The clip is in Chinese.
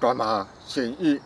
干嘛协议？